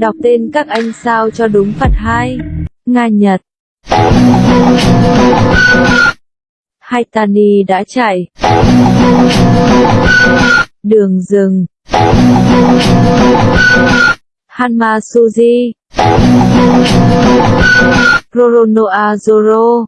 Đọc tên các anh sao cho đúng phật hai. Nga, Nhật. Haitani đã chạy. Đường rừng. Hanma Suji. Roronoa Zoro.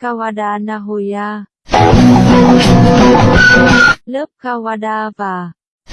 Kawada Nahoya. Lớp Kawada và